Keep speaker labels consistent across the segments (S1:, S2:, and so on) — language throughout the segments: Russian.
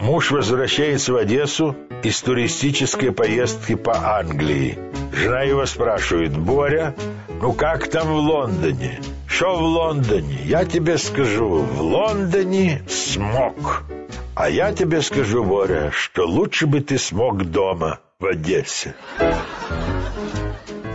S1: Муж возвращается в Одессу из туристической поездки по Англии. Жена его спрашивает, «Боря, ну как там в Лондоне?» «Что в Лондоне?» «Я тебе скажу, в Лондоне смог». «А я тебе скажу, Боря, что лучше бы ты смог дома, в Одессе».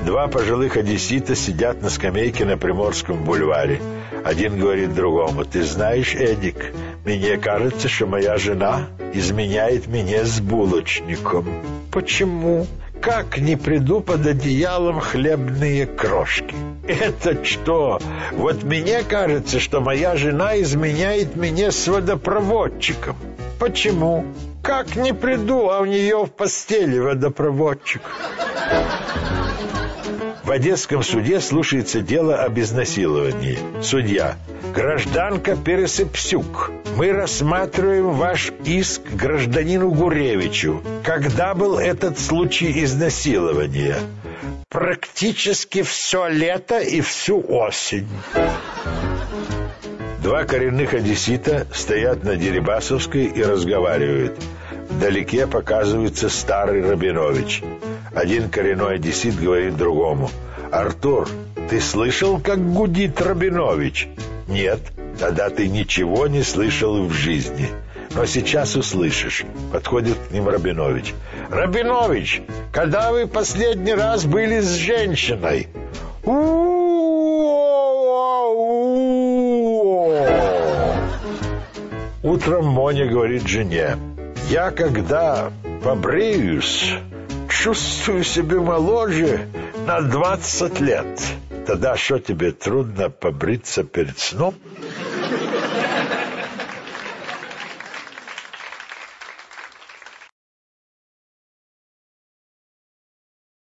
S1: Два пожилых одессита сидят на скамейке на Приморском бульваре. Один говорит другому, «Ты знаешь, Эдик, мне кажется, что моя жена изменяет меня с булочником». «Почему?» «Как не приду под одеялом хлебные крошки?» «Это что? Вот мне кажется, что моя жена изменяет меня с водопроводчиком». «Почему?» «Как не приду, а у нее в постели водопроводчик?» Одесском суде слушается дело об изнасиловании. Судья. Гражданка Пересыпсюк, мы рассматриваем ваш иск гражданину Гуревичу. Когда был этот случай изнасилования? Практически все лето и всю осень. Два коренных одессита стоят на Дерибасовской и разговаривают. Вдалеке показывается старый Рабинович. Один коренной одессит говорит другому. «Артур, ты слышал, как гудит Рабинович?» «Нет, тогда ты ничего не слышал в жизни. Но сейчас услышишь». Подходит к ним Рабинович. «Рабинович, когда вы последний раз были с женщиной?» Утром Моня говорит жене. «Я когда побреюсь...» чувствую себя моложе на двадцать лет. Тогда что тебе трудно побриться перед сном?